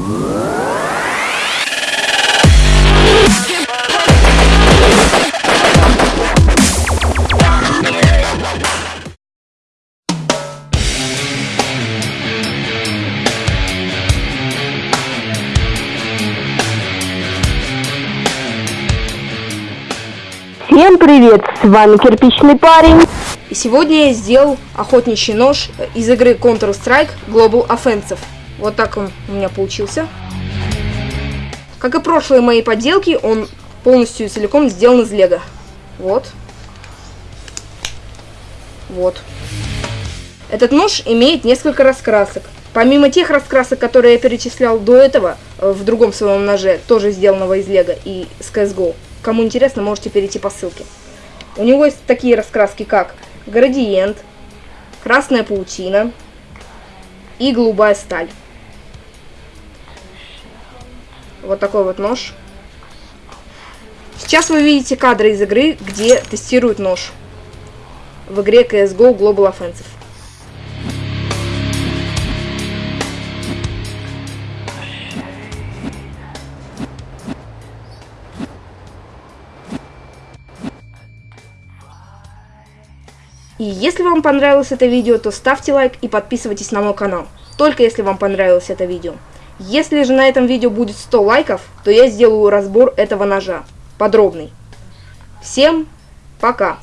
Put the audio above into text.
Всем привет, с вами Кирпичный парень. И сегодня я сделал охотничий нож из игры Counter-Strike Global Offensive. Вот так он у меня получился. Как и прошлые мои поделки, он полностью целиком сделан из лего. Вот. Вот. Этот нож имеет несколько раскрасок. Помимо тех раскрасок, которые я перечислял до этого, э, в другом своем ноже, тоже сделанного из лего и с CSGO, Кому интересно, можете перейти по ссылке. У него есть такие раскраски, как градиент, красная паутина и голубая сталь. Вот такой вот нож. Сейчас вы видите кадры из игры, где тестируют нож. В игре CSGO Global Offensive. И если вам понравилось это видео, то ставьте лайк и подписывайтесь на мой канал. Только если вам понравилось это видео. Если же на этом видео будет 100 лайков, то я сделаю разбор этого ножа. Подробный. Всем пока!